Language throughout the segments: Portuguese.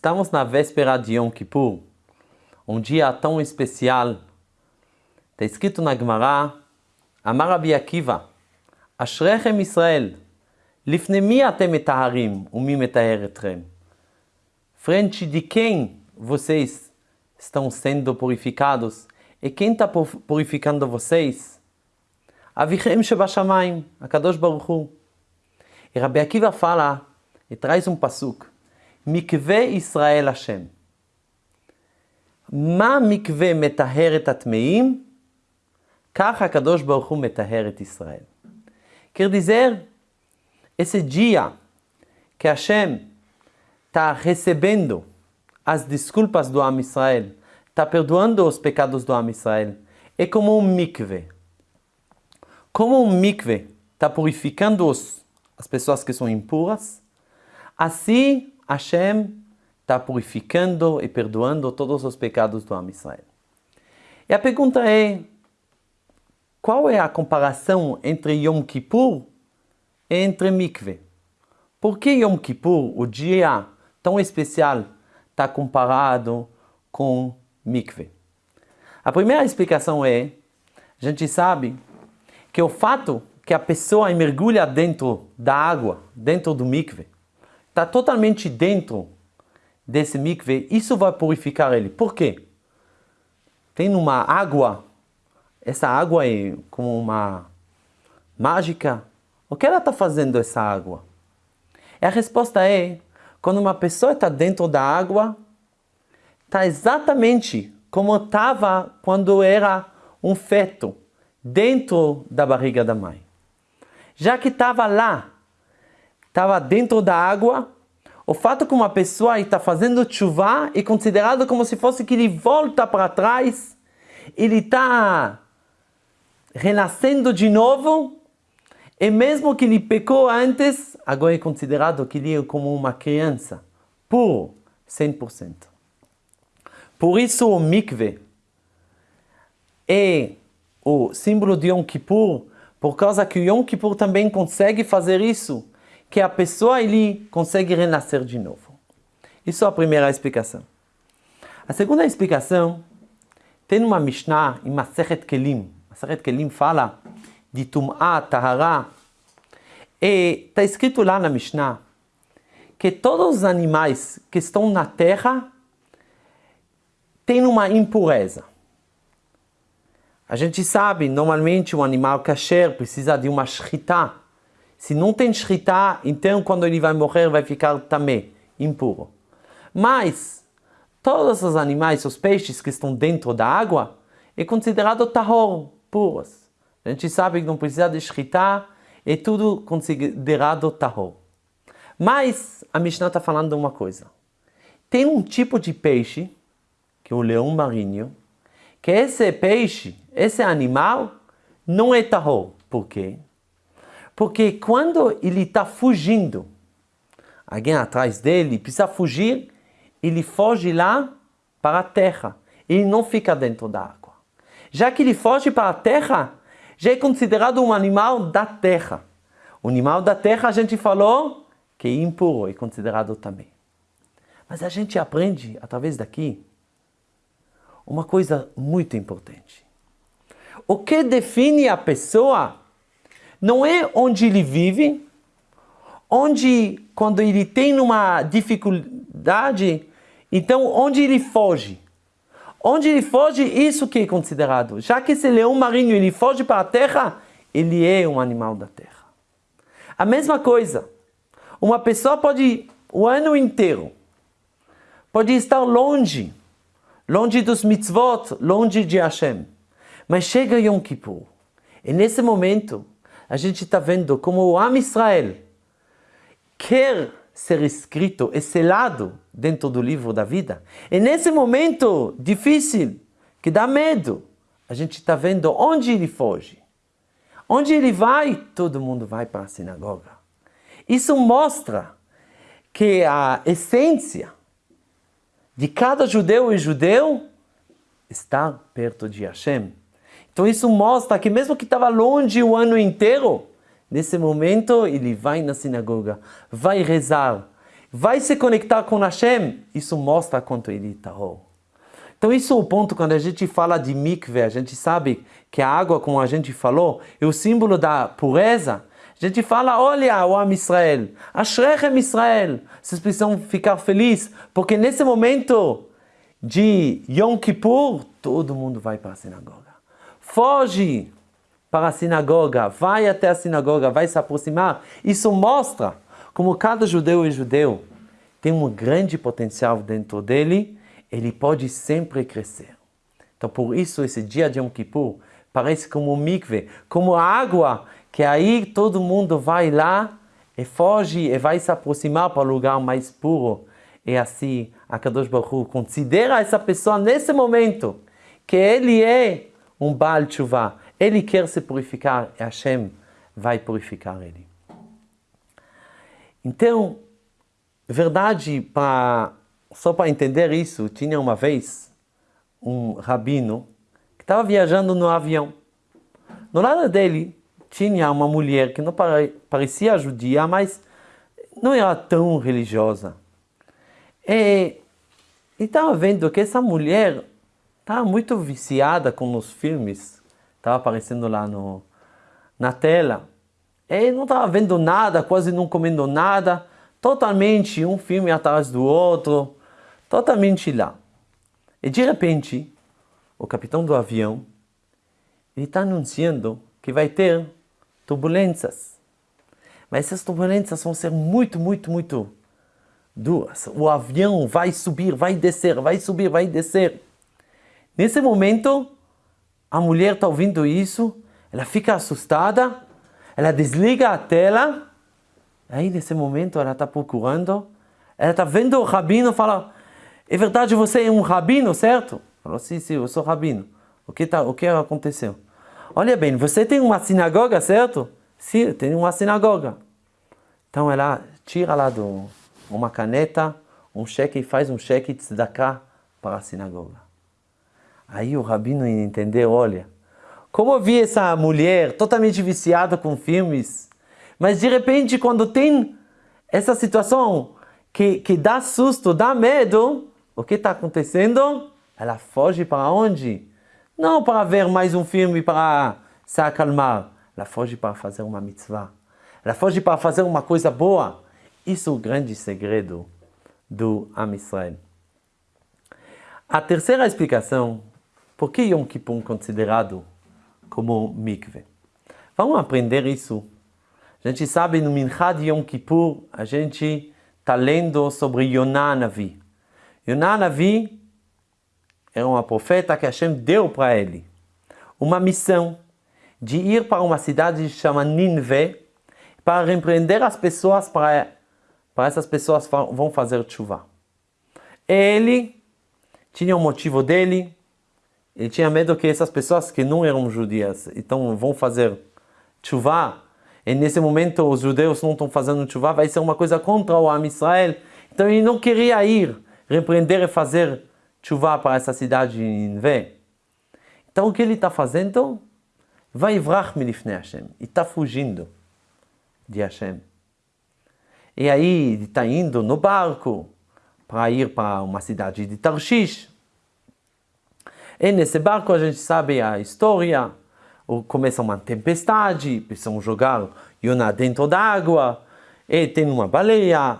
Estamos na véspera de Yom Kippur, um dia tão especial. Está escrito na Gemara, Amar Rabbi Akiva, Ashrechem Israel, Lifne mi atem etaharim, umi metaheretrem. Frente de quem vocês estão sendo purificados? E quem está purificando vocês? Avichem Shebashamayim, Akadosh Baruch Hu. E Rabbi Akiva fala, e traz um pasuk. מקווה ישראל השם. מה מקווה מטהר את הטמאים? כך הקדוש ברוך הוא מטהר את ישראל. Quer dizer, esse dia que Hashem está recebendo as desculpas do Am Israel, está perdoando os pecados do Am Israel, é como um mikve. Como um mikve está purificando os, as pessoas que são impuras, assim Hashem está purificando e perdoando todos os pecados do Am Israel. E a pergunta é, qual é a comparação entre Yom Kippur e entre Mikve? Por que Yom Kippur, o dia tão especial, está comparado com Mikve? A primeira explicação é, a gente sabe que o fato que a pessoa mergulha dentro da água, dentro do mikve, está totalmente dentro desse mikve, isso vai purificar ele. Por quê? Tem uma água, essa água é como uma mágica. O que ela está fazendo essa água? E a resposta é, quando uma pessoa está dentro da água, está exatamente como estava quando era um feto, dentro da barriga da mãe. Já que estava lá, estava dentro da água, o fato que uma pessoa está fazendo chuva é considerado como se fosse que ele volta para trás, ele está renascendo de novo, e mesmo que ele pecou antes, agora é considerado que ele é como uma criança, puro, 100%. Por isso o mikve é o símbolo de Yom Kippur, por causa que o Yom Kippur também consegue fazer isso, que a pessoa ele consegue renascer de novo. Isso é a primeira explicação. A segunda explicação tem uma Mishnah em Masechet Kelim. Masechet Kelim fala de Tum'ah, Tahara. E está escrito lá na Mishnah que todos os animais que estão na terra têm uma impureza. A gente sabe, normalmente um animal kasher precisa de uma shrita, se não tem shritá, então quando ele vai morrer vai ficar também impuro. Mas todos os animais, os peixes que estão dentro da água, é considerado tahor, puros. A gente sabe que não precisa de shritá, é tudo considerado tahor. Mas a Mishnah está falando uma coisa. Tem um tipo de peixe, que é o leão marinho, que esse peixe, esse animal, não é tahor. Por quê? Porque quando ele está fugindo, alguém atrás dele precisa fugir, ele foge lá para a terra. Ele não fica dentro da água. Já que ele foge para a terra, já é considerado um animal da terra. O animal da terra a gente falou que é impuro, é considerado também. Mas a gente aprende através daqui uma coisa muito importante. O que define a pessoa não é onde ele vive, onde quando ele tem uma dificuldade, então onde ele foge. Onde ele foge, isso que é considerado. Já que esse leão marinho ele foge para a terra, ele é um animal da terra. A mesma coisa, uma pessoa pode o ano inteiro, pode estar longe, longe dos mitzvot, longe de Hashem. Mas chega Yom Kippur, e nesse momento a gente está vendo como o Am Israel quer ser escrito e selado dentro do livro da vida. E nesse momento difícil, que dá medo, a gente está vendo onde ele foge. Onde ele vai, todo mundo vai para a sinagoga. Isso mostra que a essência de cada judeu e judeu está perto de Hashem. Então isso mostra que mesmo que estava longe o ano inteiro, nesse momento ele vai na sinagoga, vai rezar. vai se conectar com Hashem, isso mostra quanto ele está Então isso é o ponto quando a gente fala de mikve, a gente sabe que a água, como a gente falou, é o símbolo da pureza. A gente fala, olha o Am Israel, Ashrechem Israel, vocês precisam ficar felizes, porque nesse momento de Yom Kippur, todo mundo vai para a sinagoga. Foge para a sinagoga, vai até a sinagoga, vai se aproximar. Isso mostra como cada judeu e judeu tem um grande potencial dentro dele, ele pode sempre crescer. Então, por isso, esse dia de Yom Kippur parece como um mikve, como a água, que aí todo mundo vai lá e foge e vai se aproximar para o lugar mais puro. E assim, a Kadosh Baruch considera essa pessoa nesse momento que ele é um Baal Tshuva, ele quer se purificar e Hashem vai purificar ele. Então, verdade, pra, só para entender isso, tinha uma vez um rabino que estava viajando no avião. No lado dele tinha uma mulher que não parecia judia, mas não era tão religiosa. E estava vendo que essa mulher estava muito viciada com os filmes, estava aparecendo lá no, na tela. E não estava vendo nada, quase não comendo nada, totalmente um filme atrás do outro, totalmente lá. E de repente, o capitão do avião, ele está anunciando que vai ter turbulências. Mas essas turbulências vão ser muito, muito, muito duras. O avião vai subir, vai descer, vai subir, vai descer. Nesse momento, a mulher está ouvindo isso, ela fica assustada, ela desliga a tela, aí nesse momento ela está procurando, ela está vendo o rabino fala, é verdade, você é um rabino, certo? Falou, sim, sim, eu sou rabino. O que, tá, o que aconteceu? Olha bem, você tem uma sinagoga, certo? Sim, tem uma sinagoga. Então ela tira lá do, uma caneta, um cheque e faz um cheque de tzedakah para a sinagoga. Aí o rabino entendeu, olha, como eu vi essa mulher totalmente viciada com filmes, mas de repente quando tem essa situação que, que dá susto, dá medo, o que está acontecendo? Ela foge para onde? Não para ver mais um filme para se acalmar. Ela foge para fazer uma mitzvah. Ela foge para fazer uma coisa boa. Isso é o grande segredo do Am Israel. A terceira explicação, por que Yom Kippur é considerado como mikve. Vamos aprender isso. A gente sabe no Minchad Yom Kippur, a gente está lendo sobre Yonah Navi. Yonah Navi era uma profeta que Hashem deu para ele uma missão de ir para uma cidade chamada Ninve para repreender as pessoas para, para essas pessoas vão fazer chuva. Ele tinha um motivo dele, ele tinha medo que essas pessoas que não eram judias, então vão fazer chuva, e nesse momento os judeus não estão fazendo chuva, vai ser uma coisa contra o Am Israel. Então ele não queria ir, repreender e fazer chuva para essa cidade de Ninvé. Então o que ele está fazendo? Vai vrach milifnei Hashem. E está fugindo de Hashem. E aí ele está indo no barco para ir para uma cidade de Tarshish. E nesse barco a gente sabe a história, começa uma tempestade, precisam jogar Yonah dentro da água, e tem uma baleia,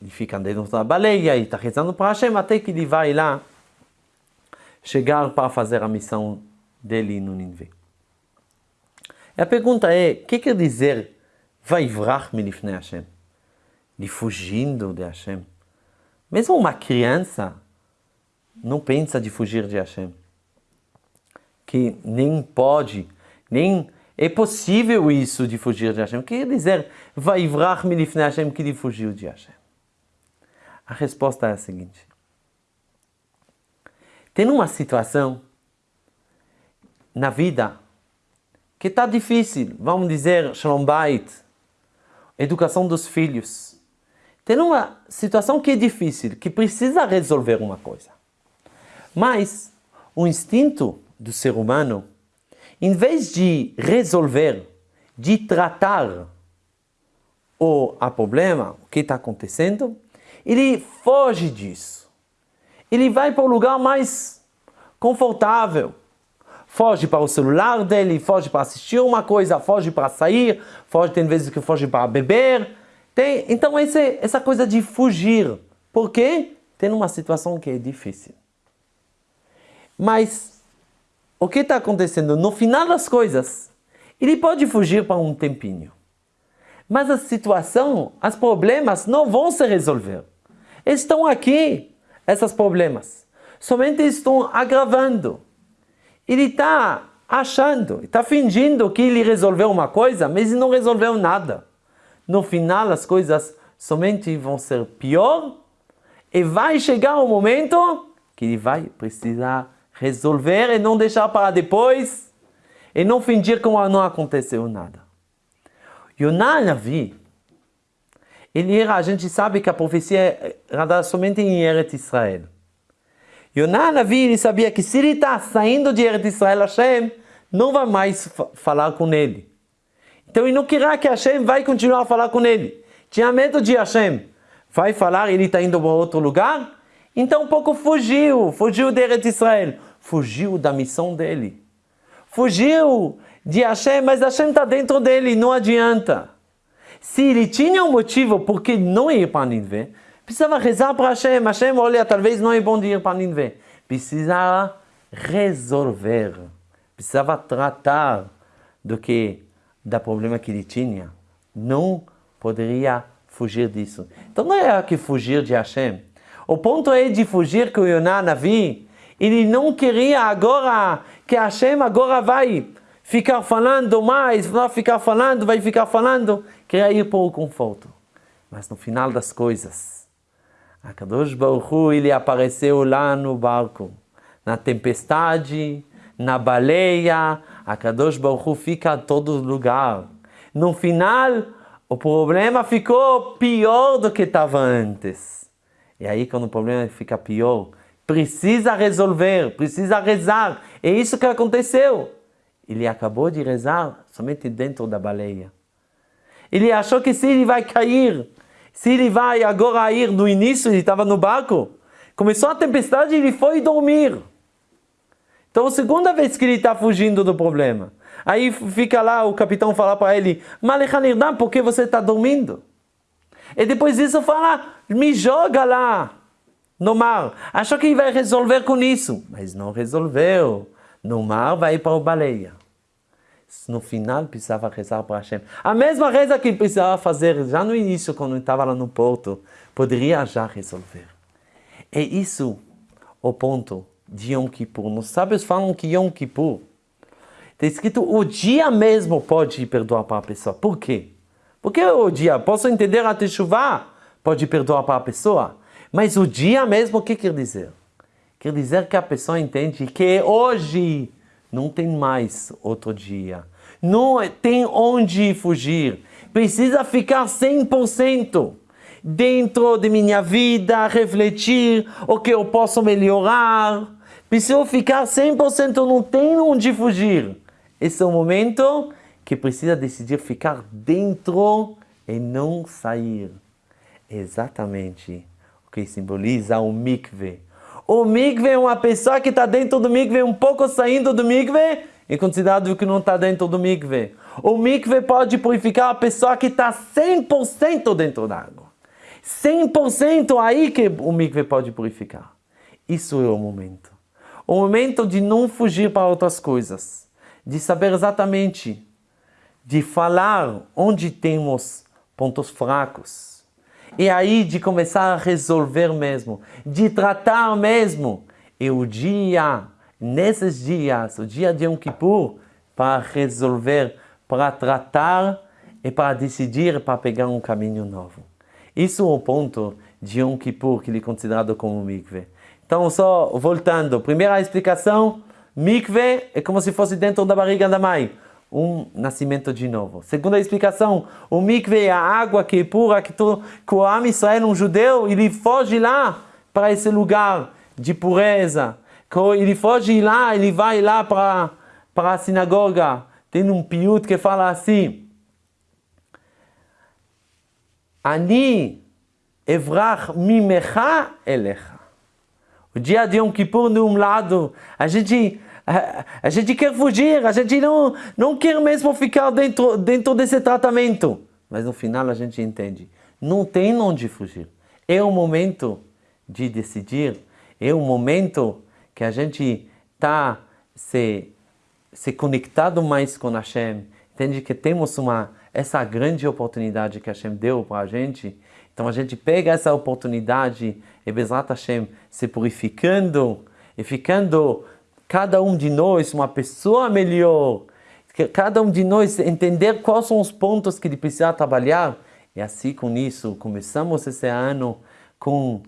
ele fica dentro da baleia e está rezando para Hashem até que ele vai lá chegar para fazer a missão dele no Nineveh. E a pergunta é, o que quer dizer vai vrach milifnei Hashem? De fugindo de Hashem. Mesmo uma criança não pensa de fugir de Hashem. Que nem pode, nem é possível isso de fugir de Hashem. Quer dizer, vai vrach milifnei Hashem que ele fugiu de Hashem. A resposta é a seguinte. Tem uma situação na vida que está difícil, vamos dizer, Shalom Bait, educação dos filhos. Tem uma situação que é difícil, que precisa resolver uma coisa. Mas o instinto do ser humano, em vez de resolver, de tratar o a problema, o que está acontecendo, ele foge disso. Ele vai para o lugar mais confortável. Foge para o celular dele, foge para assistir uma coisa, foge para sair, foge tem vezes que foge para beber. Tem, então esse, essa coisa de fugir. Por quê? Tem uma situação que é difícil. Mas o que está acontecendo? No final das coisas, ele pode fugir para um tempinho. Mas a situação, os problemas não vão se resolver. Estão aqui, esses problemas. Somente estão agravando. Ele está achando, está fingindo que ele resolveu uma coisa, mas ele não resolveu nada. No final, as coisas somente vão ser pior e vai chegar o um momento que ele vai precisar resolver e não deixar para depois e não fingir como não aconteceu nada. Yonah Navi, ele era, a gente sabe que a profecia era somente em Eretz Israel. Yonah Navi, ele sabia que se ele está saindo de Eretz Israel, Hashem não vai mais falar com ele. Então ele não queria que Hashem vai continuar a falar com ele. Tinha medo de Hashem. Vai falar, ele está indo para outro lugar? Então um pouco fugiu, fugiu de Eretz Israel fugiu da missão dele. Fugiu de Hashem, mas Hashem está dentro dele, não adianta. Se ele tinha um motivo por que não ir para Ninvé, precisava rezar para Hashem. Hashem, olha, talvez não é bom de ir para Ninvé. Precisava resolver, precisava tratar do que da problema que ele tinha. Não poderia fugir disso. Então não é que fugir de Hashem. O ponto é de fugir que o Yonah Navi ele não queria agora que Hashem agora vai ficar falando mais, vai ficar falando, vai ficar falando, queria ir para o conforto. Mas no final das coisas, a Kadosh Baruch Hu, ele apareceu lá no barco, na tempestade, na baleia, a Kadosh Baruch Hu fica em todo lugar. No final, o problema ficou pior do que estava antes. E aí, quando o problema fica pior, precisa resolver, precisa rezar. É isso que aconteceu. Ele acabou de rezar somente dentro da baleia. Ele achou que se ele vai cair, se ele vai agora ir no início, ele estava no barco, começou a tempestade e ele foi dormir. Então, segunda vez que ele está fugindo do problema. Aí fica lá, o capitão fala para ele, Malechanirdan, por que você está dormindo? E depois disso fala, me joga lá no mar. Achou que vai resolver com isso, mas não resolveu. No mar vai para o baleia. No final precisava rezar para Hashem. A mesma reza que precisava fazer já no início, quando estava lá no porto, poderia já resolver. É isso o ponto de Yom Kippur. Os sábios falam que Yom Kippur está escrito o dia mesmo pode perdoar para a pessoa. Por quê? Porque o dia, posso entender a Teshuvah, pode perdoar para a pessoa. Mas o dia mesmo, o que quer dizer? Quer dizer que a pessoa entende que hoje não tem mais outro dia. Não tem onde fugir. Precisa ficar 100% dentro de minha vida, refletir o que eu posso melhorar. Preciso ficar 100%, não tem onde fugir. Esse é o momento que precisa decidir ficar dentro e não sair. Exatamente que simboliza o mikve. O mikve é uma pessoa que está dentro do mikve, um pouco saindo do mikve, é considerado que não está dentro do mikve. O mikve pode purificar a pessoa que está 100% dentro da água. 100% aí que o mikve pode purificar. Isso é o momento. O momento de não fugir para outras coisas. De saber exatamente, de falar onde temos pontos fracos e aí de começar a resolver mesmo, de tratar mesmo. E o dia, nesses dias, o dia de Yom Kippur, para resolver, para tratar e para decidir, para pegar um caminho novo. Isso é o ponto de Yom Kippur, que ele é considerado como mikve. Então, só voltando, primeira explicação, mikve é como se fosse dentro da barriga da mãe um nascimento de novo. Segunda explicação, o mikve é a água que é pura, que, tu, que o Am Israel, um judeu, ele foge lá para esse lugar de pureza. Ele foge lá, ele vai lá para, para a sinagoga. Tem um piut que fala assim, Ani evrach mimecha elecha. O dia de Yom Kippur, de um lado, a gente, a, gente quer fugir, a gente não, não quer mesmo ficar dentro, dentro desse tratamento. Mas no final a gente entende, não tem onde fugir. É o momento de decidir, é o momento que a gente está se, se conectado mais com Hashem, entende que temos uma, essa grande oportunidade que Hashem deu para a gente, então a gente pega essa oportunidade e Bezrat Hashem se purificando e ficando cada um de nós uma pessoa melhor, cada um de nós entender quais são os pontos que ele precisa trabalhar. E assim com isso começamos esse ano com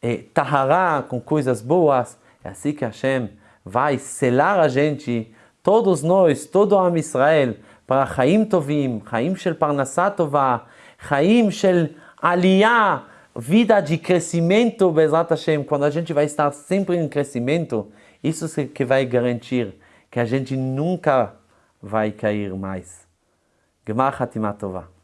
eh, tahara, com coisas boas. É assim que Hashem vai selar a gente, todos nós, todo o Am Israel, para Chaim Tovim, Chaim Shel Parnassah Tovah, Chaim Shel Aliyah, vida de crescimento, Bezat Hashem, quando a gente vai estar sempre em crescimento, isso que vai garantir que a gente nunca vai cair mais. Gemar Hatimatovah.